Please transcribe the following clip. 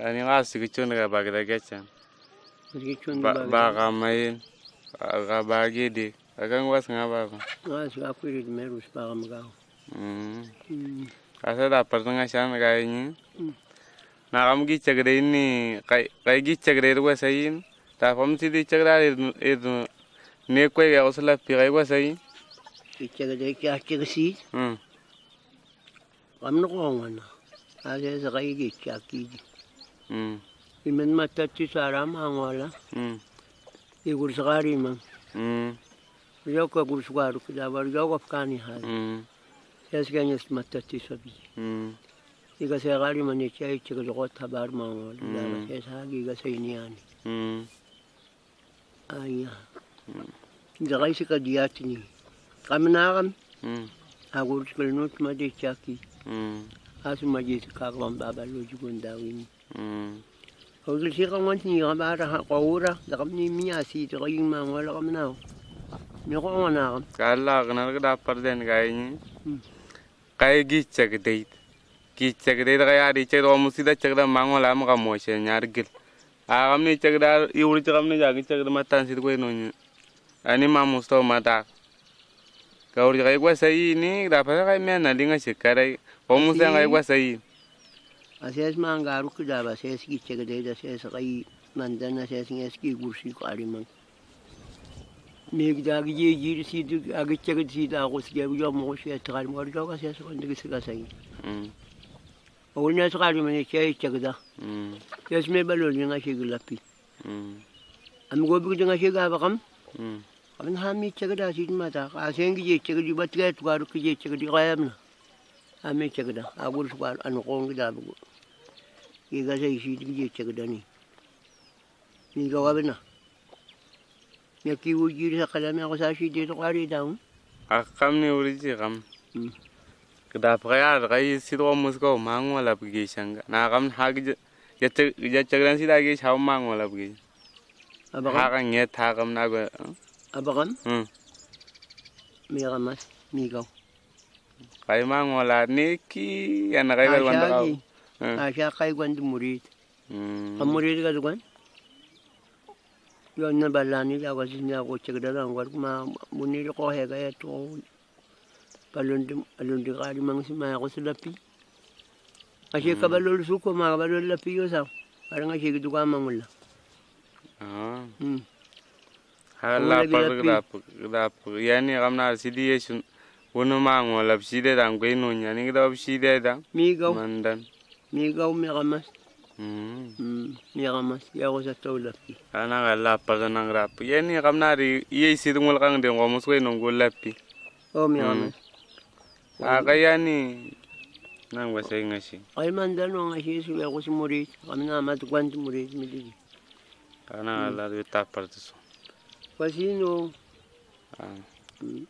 ani nga sigichon ga bagda gechan Rikichon ba ba ba ga mayin ga ba gede akan was nga ba ko nga su akwiri de merus ba ga magaw. mm Mm. asa da par nga shan ga yin Mm. na kam gi chagre ni kai kai gi chagre ro sayin ta fam si di chagra ir ne ko ga usla pi ga wa sayin Ichaga de kya chaga si mm am no ko ngana. Ase sa kai gi kya ki. Iman matati saram hangwala. Igur sagari man. Yoka gur sagaru kidabar yoka afkani hal. Yas ganyas matati sabi. Iga sagari man icha icha gazogot habar mangwala. Dara yas hagi iga sayniani. Aya. Zagay si kadiyatini. Kaminakam. Agur smelnut madichaki. Asu majis kakwan babaluji gundawini. Mm. Ogil si ka ngon ni ka ba ra ko ura da kam ni mi asi to ko yin ma wala kam na. Ni ko ngona kam. kala gnar ga da par den ga Mm. kai gi chag deit. Gi chag deit ga ya di chag ro da chag da mango la ma ga mo she nyar gil a gam ni chag da i uri chag ni ja gi chag da matan si ko no ni ani ma musto ma da ga uri ga gwa sai ni da pa ga me na linga ga Ases ma ngaru ku da ba ses ki chega de da ses kai mandana ses nges ki gursi ko ari man. Me da gi ji ji si du agi chega si da ko si ga mo shi ta mo ga ka ses ko ndigi si ga sai. mm O ne sa ari man che chega da. mm Yes me ba lo ni nga shi ga lapi. mm Am go bi nga shi ga ba kam. mm Am ha mi chega da si ma da. A sen gi je chega di ba tre tu garu ki je chega di ga yam na. A me chega da. A gur su ga an ko ngi da bu. Ki ga sai si di je chega da ni. Ni ga wa na. Ya ki wo ji sa kala me ko sa si de to gari da. a kam ni uri ji kam Mm. da pa ya ga yi si ro mus ko mango la gi shanga na kam ha gi ya chag ya ran si da gi chau mango la gi Aba ha kam. ga nge tha kam na go Aba kam. mm Me ga mas. Mi ga. kai mango la ni ki ya na kai ga wanda ka A sha kai gwan du murid. Am murid ga du gwan. Yo na balani da wa sin ya ko chega da ran war ma munir ko he ya to. Balon alon di gari mang si ma ko sulapi. Kasi ka balol su ko ma balol lapi yo sa. Parang sige du ka mangula. ah Hmm. ha Ang la lagi pa lapi. ga pa ga pa ya ni kam na si di yesun wono mango la si de dan go no nya ni da si de da Mi gaw, mandan mi gaw mi kamas. mm Hmm. Mi kamas. Ya ko sa to lapi. ana ga la pa ga nang rap ya ni kam na ri ye si dungol kang de ngo mus ko no go lapi Oh, mi Mm. kamas. a ga ya ni nang wa sai ngashi Ay man dano nga siya sila ko si murid. Kami na matukuan si murid. Mi di. ana ga la de ta par so Kasi no. ah Hmm.